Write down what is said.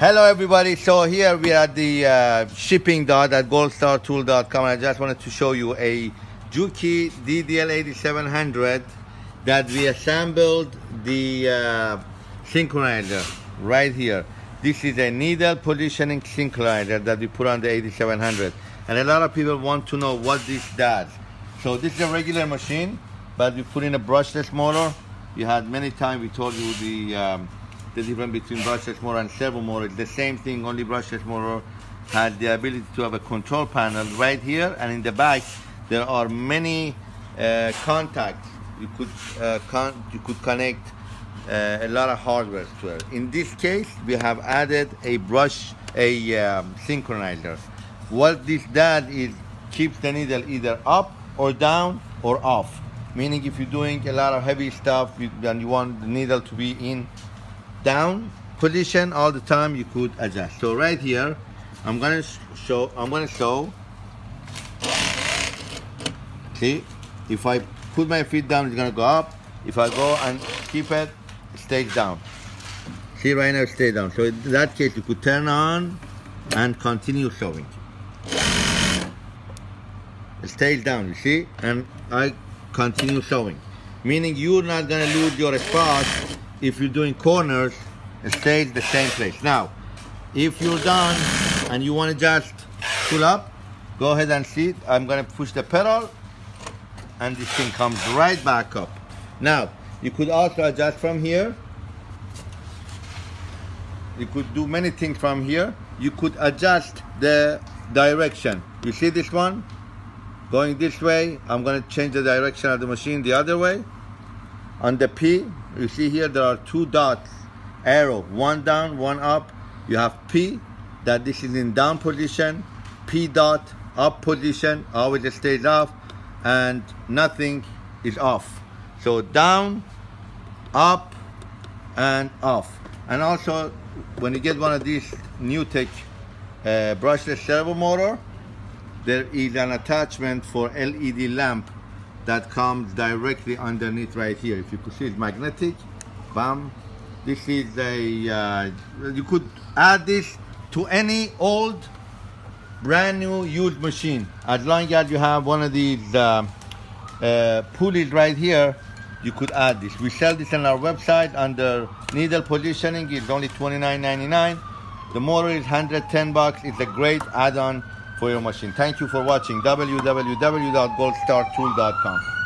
Hello everybody, so here we are at the uh, shipping dot at goldstartool.com and I just wanted to show you a Juki DDL8700 that we assembled the uh, synchronizer right here. This is a needle positioning synchronizer that we put on the 8700 and a lot of people want to know what this does. So this is a regular machine but we put in a brushless motor. You had many times we told you the um, the difference between brushless motor and servo motor is the same thing, only brushless motor had the ability to have a control panel right here and in the back there are many uh, contacts. You could, uh, con you could connect uh, a lot of hardware to it. In this case, we have added a brush, a um, synchronizer. What this does is keeps the needle either up or down or off. Meaning if you're doing a lot of heavy stuff and you want the needle to be in down position all the time you could adjust. So right here I'm gonna show I'm gonna show see if I put my feet down it's gonna go up. If I go and keep it stays down. See right now it stays down. So in that case you could turn on and continue showing. It stays down you see? And I continue showing. Meaning you're not gonna lose your spot if you're doing corners, it stays the same place. Now, if you're done and you want to just pull up, go ahead and see it. I'm going to push the pedal and this thing comes right back up. Now, you could also adjust from here. You could do many things from here. You could adjust the direction. You see this one? Going this way, I'm to change the direction of the machine the other way. On the P, you see here there are two dots, arrow, one down, one up. You have P, that this is in down position, P dot, up position, always stays off, and nothing is off. So down, up, and off. And also, when you get one of these NewTek uh, brushless servo motor, there is an attachment for LED lamp that comes directly underneath right here. If you could see it's magnetic, bam. This is a, uh, you could add this to any old, brand new used machine. As long as you have one of these uh, uh, pulleys right here, you could add this. We sell this on our website under needle positioning. It's only $29.99. The motor is 110 bucks. It's a great add-on for your machine. Thank you for watching www.goldstartool.com.